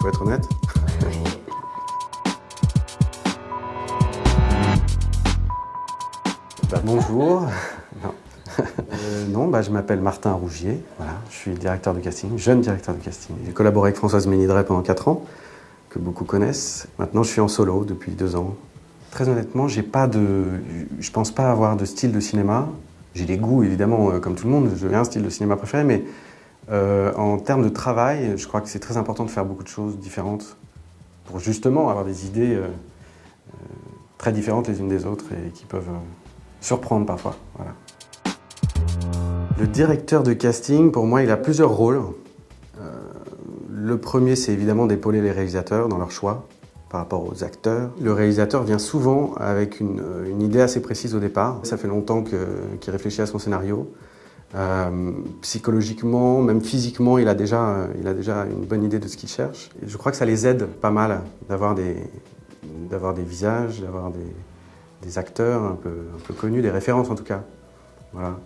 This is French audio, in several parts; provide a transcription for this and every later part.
Faut être honnête. Bah, bonjour. Non, Euh, non bah, je m'appelle Martin Rougier. Voilà, je suis directeur de casting, jeune directeur de casting. J'ai collaboré avec Françoise Ménidret pendant 4 ans, que beaucoup connaissent. Maintenant, je suis en solo depuis 2 ans. Très honnêtement, j'ai pas de, je pense pas avoir de style de cinéma. J'ai des goûts, évidemment, euh, comme tout le monde. J'ai un style de cinéma préféré, mais euh, en termes de travail, je crois que c'est très important de faire beaucoup de choses différentes pour justement avoir des idées euh, euh, très différentes les unes des autres et qui peuvent surprendre parfois. Le directeur de casting, pour moi, il a plusieurs rôles. Le premier, c'est évidemment d'épauler les réalisateurs dans leur choix par rapport aux acteurs. Le réalisateur vient souvent avec une, idée assez précise au départ. Ça fait longtemps qu'il réfléchit à son scénario. Euh, psychologiquement, même physiquement, il a, déjà, euh, il a déjà une bonne idée de ce qu'il cherche. Je crois que ça les aide pas mal d'avoir des, des visages, d'avoir des, des acteurs un peu, un peu connus, des références en tout cas. Voilà.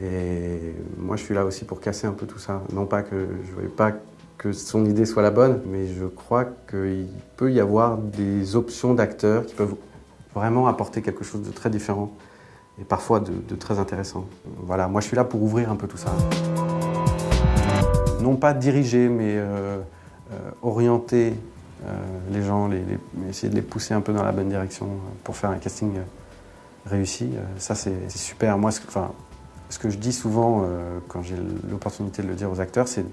Et moi, je suis là aussi pour casser un peu tout ça. Non pas que je ne veuille pas que son idée soit la bonne, mais je crois qu'il peut y avoir des options d'acteurs qui peuvent vraiment apporter quelque chose de très différent et parfois de, très intéressant. Voilà, moi je suis là pour ouvrir un peu tout ça. Non pas diriger, mais euh, euh, orienter euh, les gens, essayer de les pousser un peu dans la bonne direction pour faire un casting réussi. Ça c'est super. Moi, ce, que- je dis souvent quand j'ai l'opportunité de le dire aux acteurs, c'est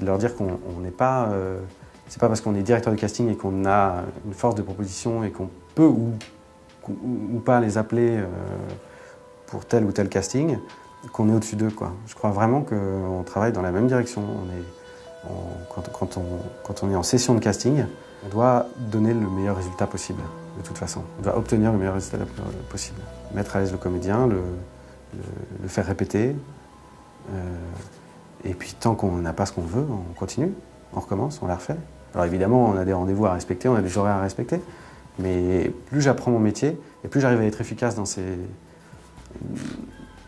de leur dire qu'on on n'est pas. c'est pas parce qu'on est directeur de casting et qu'on a une force de proposition et qu'on peut ou, pas les appeler pour tel ou tel casting qu'on est au-dessus d'eux. Je crois vraiment qu'on travaille dans la même direction. On est, quand, quand on, quand on est en session de casting, on doit donner le meilleur résultat possible, de toute façon. On doit obtenir le meilleur résultat possible. Mettre à l'aise le comédien, le, le, le faire répéter. euh, et puis tant qu'on n'a pas ce qu'on veut, on continue, on recommence, on la refait. Alors évidemment, on a des rendez-vous à respecter, on a des horaires à respecter. Mais plus j'apprends mon métier, et plus j'arrive à être efficace dans ces,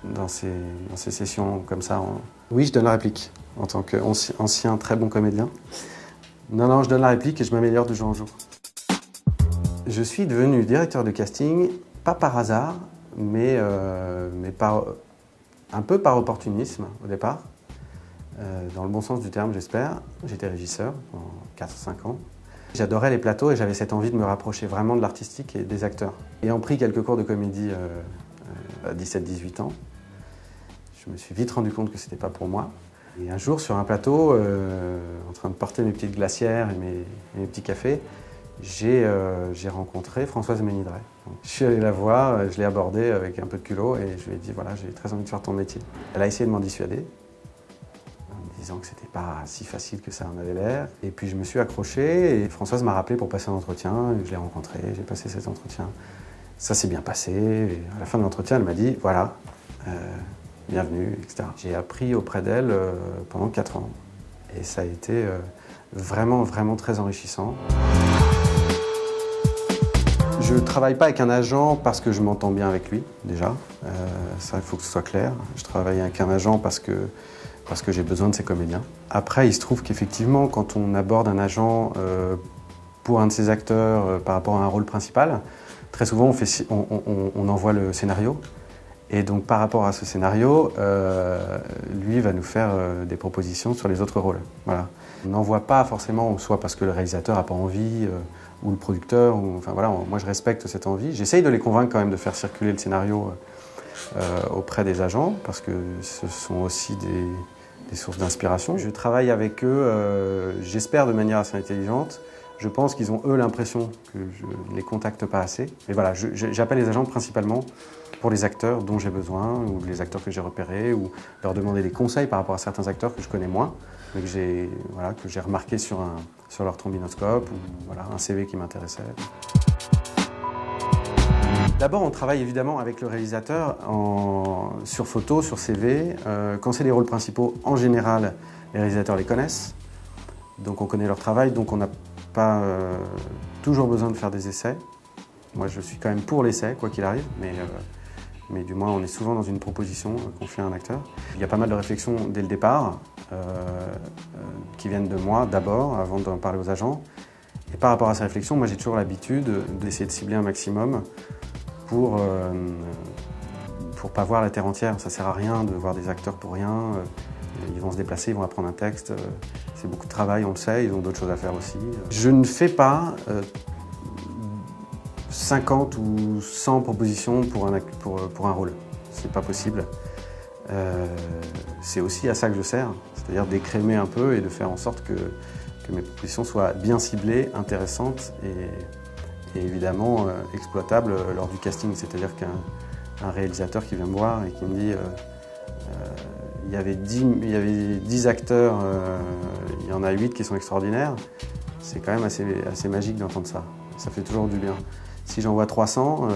dans ces, dans ces sessions comme ça. en- Oui, je donne la réplique en tant qu'ancien très bon comédien. Non, non, je donne la réplique et je m'améliore de jour en jour. Je suis devenu directeur de casting, pas par hasard, mais, euh, mais par, un peu par opportunisme au départ. Euh, dans le bon sens du terme, j'espère. J'étais régisseur pendant 4-5 ans. J'adorais les plateaux et j'avais cette envie de me rapprocher vraiment de l'artistique et des acteurs. Ayant pris quelques cours de comédie euh, 17-18 ans, je me suis vite rendu compte que c'était pas pour moi. Et un jour, sur un plateau, euh, en train de porter mes petites glacières et mes, mes petits cafés, j'ai euh, rencontré Françoise Ménidret. Je suis allé la voir, euh, je l'ai abordée avec un peu de culot et je lui ai dit voilà, j'ai très envie de faire ton métier. Elle a essayé de m'en dissuader en me disant que c'était pas si facile que ça en avait l'air. Et puis je me suis accroché et Françoise m'a rappelé pour passer un entretien. et Je l'ai rencontré, j'ai passé cet entretien. Ça s'est bien passé. À la fin de l'entretien, elle m'a dit voilà, euh, bienvenue, etc. J'ai appris auprès d'elle euh, pendant 4 ans. Et ça a été euh, vraiment, vraiment très enrichissant. Je ne travaille pas avec un agent parce que je m'entends bien avec lui, déjà. Ça, il faut que ce soit clair. Je travaille avec un agent parce que, parce que j'ai besoin de ces comédiens. Après, il se trouve qu'effectivement, quand on aborde un agent pour un de ses acteurs par rapport à un rôle principal, très souvent, on, envoie le scénario. Et donc, par rapport à ce scénario, euh, lui va nous faire euh, des propositions sur les autres rôles. Voilà. On n'envoie pas forcément, soit parce que le réalisateur n'a pas envie, euh, ou le producteur. Ou, enfin voilà, moi je respecte cette envie. J'essaye de les convaincre quand même de faire circuler le scénario auprès des agents, parce que ce sont aussi des, sources d'inspiration. Je travaille avec eux, j'espère de manière assez intelligente. Je pense qu'ils ont eux l'impression que je ne les contacte pas assez. Mais voilà, j'appelle les agents principalement pour les acteurs dont j'ai besoin, ou les acteurs que j'ai repérés, ou leur demander des conseils par rapport à certains acteurs que je connais moins, mais que j'ai voilà, remarqué sur, un, sur leur trombinoscope, ou voilà, un CV qui m'intéressait. D'abord, on travaille évidemment avec le réalisateur sur photo, sur CV. Euh, quand c'est les rôles principaux, en général, les réalisateurs les connaissent. Donc on connaît leur travail, donc on n'a pas euh, toujours besoin de faire des essais. Moi, je suis quand même pour l'essai, quoi qu'il arrive, mais, euh, mais du moins on est souvent dans une proposition qu'on fait à un acteur. Il y a pas mal de réflexions dès le départ qui viennent de moi d'abord, avant d'en parler aux agents. Et par rapport à ces réflexions, moi j'ai toujours l'habitude d'essayer de cibler un maximum pour pour pas voir la terre entière. Ça sert à rien de voir des acteurs pour rien. Euh, ils vont se déplacer, ils vont apprendre un texte. Euh, c'est beaucoup de travail, on le sait, ils ont d'autres choses à faire aussi. Je ne fais pas 50 euh, ou 100 propositions pour un, pour, pour un rôle. C'est pas possible. c'est aussi à ça que je sers, c'est-à-dire d'écrémer un peu et de faire en sorte que, mes propositions soient bien ciblées, intéressantes et, évidemment exploitables lors du casting. C'est-à-dire qu'un un réalisateur qui vient me voir et qui me dit euh, euh, il, y avait 10, il y avait 10 acteurs, euh, il y en a 8 qui sont extraordinaires. C'est quand même assez, magique d'entendre ça. Ça fait toujours du bien. Si j'en vois 300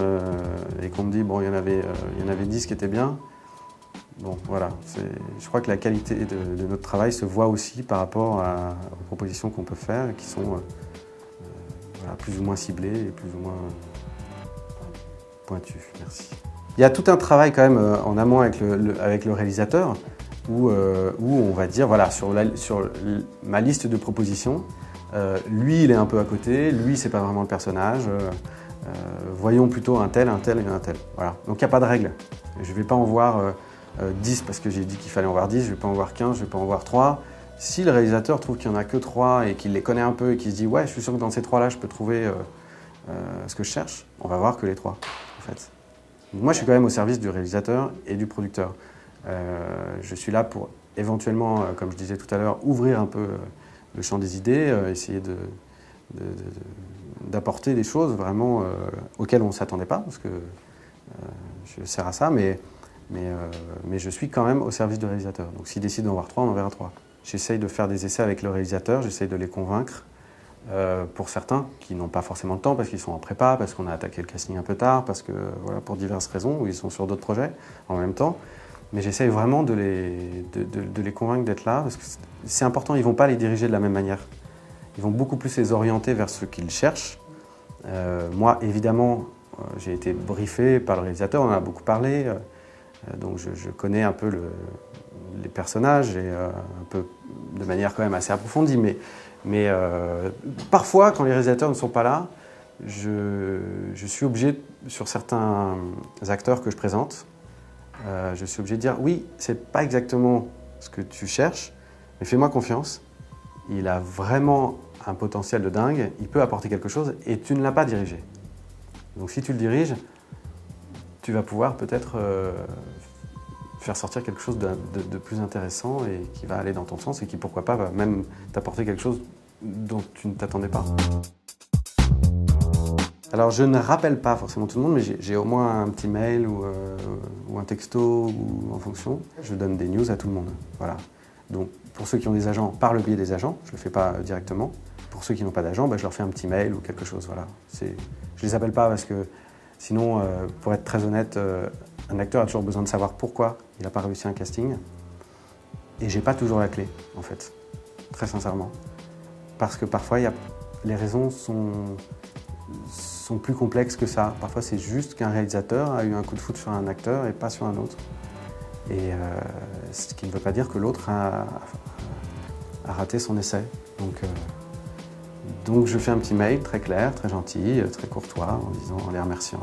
et qu'on me dit bon il y en avait, il y en avait 10 qui étaient bien, bon voilà. Je crois que la qualité de, notre travail se voit aussi par rapport aux propositions qu'on peut faire qui sont plus ou moins ciblées et plus ou moins pointues. Merci. Il y a tout un travail quand même euh, en amont avec le réalisateur où, euh, on va dire, voilà, sur, ma liste de propositions, euh, lui il est un peu à côté, lui c'est pas vraiment le personnage, voyons plutôt un tel, un tel et un tel. Voilà. Donc il n'y a pas de règle. Je ne vais pas en voir 10 parce que j'ai dit qu'il fallait en voir 10, je ne vais pas en voir 15, je ne vais pas en voir 3. Si le réalisateur trouve qu'il n'y en a que 3 et qu'il les connaît un peu et qu'il se dit ouais je suis sûr que dans ces 3 là je peux trouver ce que je cherche, on va voir que les 3 en fait. Moi, je suis quand même au service du réalisateur et du producteur. Euh, je suis là pour éventuellement, euh, comme je disais tout à l'heure, ouvrir un peu euh, le champ des idées, essayer d'apporter des choses vraiment auxquelles on ne s'attendait pas, parce que je sers à ça, mais, je suis quand même au service du réalisateur. Donc s'il décide d'en voir trois, on en verra trois. J'essaye de faire des essais avec le réalisateur, j'essaye de les convaincre. Pour certains qui n'ont pas forcément le temps parce qu'ils sont en prépa, parce qu'on a attaqué le casting un peu tard, parce que pour diverses raisons, ou ils sont sur d'autres projets en même temps. Mais j'essaye vraiment de les, de, les convaincre d'être là, parce que c'est important, ils ne vont pas les diriger de la même manière. Ils vont beaucoup plus les orienter vers ce qu'ils cherchent. Euh, moi, évidemment, euh, j'ai été briefé par le réalisateur, on en a beaucoup parlé, donc je, connais un peu les personnages, et un peu de manière quand même assez approfondie, mais mais euh, parfois, quand les réalisateurs ne sont pas là, je, suis obligé, sur certains acteurs que je présente, euh, je suis obligé de dire oui, c'est pas exactement ce que tu cherches, mais fais-moi confiance. Il a vraiment un potentiel de dingue, il peut apporter quelque chose et tu ne l'as pas dirigé. Donc si tu le diriges, tu vas pouvoir peut-être euh, faire sortir quelque chose de, plus intéressant et qui va aller dans ton sens et qui, pourquoi pas, va même t'apporter quelque chose dont tu ne t'attendais pas. Alors je ne rappelle pas forcément tout le monde, mais j'ai au moins un petit mail ou, euh, ou, un texto ou en fonction. Je donne des news à tout le monde. Voilà. Donc pour ceux qui ont des agents, par le biais des agents, je ne le fais pas directement. Pour ceux qui n'ont pas d'agent, bah, je leur fais un petit mail ou quelque chose. Voilà. Je ne les appelle pas parce que sinon, euh, pour être très honnête, euh, un acteur a toujours besoin de savoir pourquoi il n'a pas réussi un casting. Et j'ai pas toujours la clé, en fait, très sincèrement. Parce que parfois, les raisons sont, sont plus complexes que ça. Parfois, c'est juste qu'un réalisateur a eu un coup de foot sur un acteur et pas sur un autre. Et euh, ce qui ne veut pas dire que l'autre a, raté son essai. Donc, euh, donc je fais un petit mail très clair, très gentil, très courtois, en disant, en les remerciant.